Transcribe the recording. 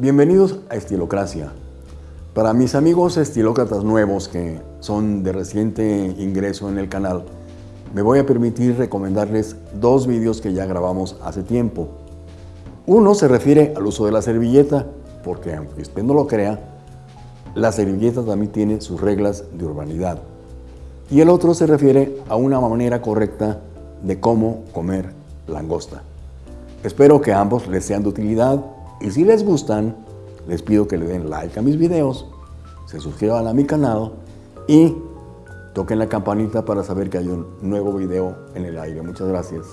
Bienvenidos a Estilocracia. Para mis amigos estilócratas nuevos que son de reciente ingreso en el canal, me voy a permitir recomendarles dos vídeos que ya grabamos hace tiempo. Uno se refiere al uso de la servilleta, porque aunque usted no lo crea, la servilleta también tiene sus reglas de urbanidad. Y el otro se refiere a una manera correcta de cómo comer langosta. Espero que ambos les sean de utilidad y si les gustan, les pido que le den like a mis videos, se suscriban a mi canal y toquen la campanita para saber que hay un nuevo video en el aire. Muchas gracias.